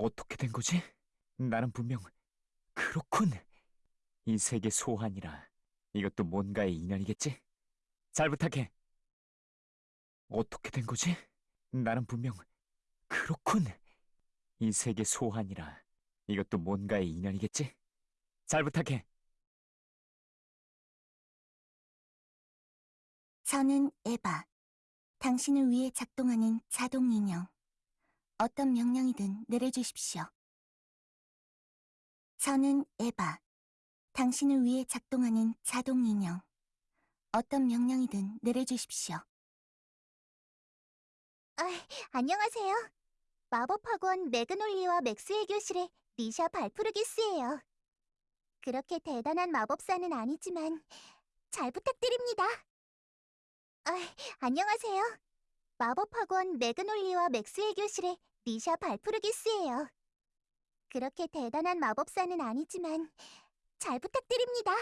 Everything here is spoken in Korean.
어떻게 된 거지? 나는 분명 그렇군. 이 세계 소환이라 이것도 뭔가의 인연이겠지? 잘 부탁해. 어떻게 된 거지? 나는 분명 그렇군. 이 세계 소환이라 이것도 뭔가의 인연이겠지? 잘 부탁해. 저는 에바. 당신을 위해 작동하는 자동 인형. 어떤 명령이든 내려주십시오. 저는 에바. 당신을 위해 작동하는 자동 인형. 어떤 명령이든 내려주십시오. 아, 안녕하세요. 마법학원 매그놀리와 맥스웰 교실의 리샤 발프르기스예요. 그렇게 대단한 마법사는 아니지만 잘 부탁드립니다. 아, 안녕하세요. 마법학원 매그놀리와 맥스웰 교실의 리샤 발프르기스예요. 그렇게 대단한 마법사는 아니지만 잘 부탁드립니다.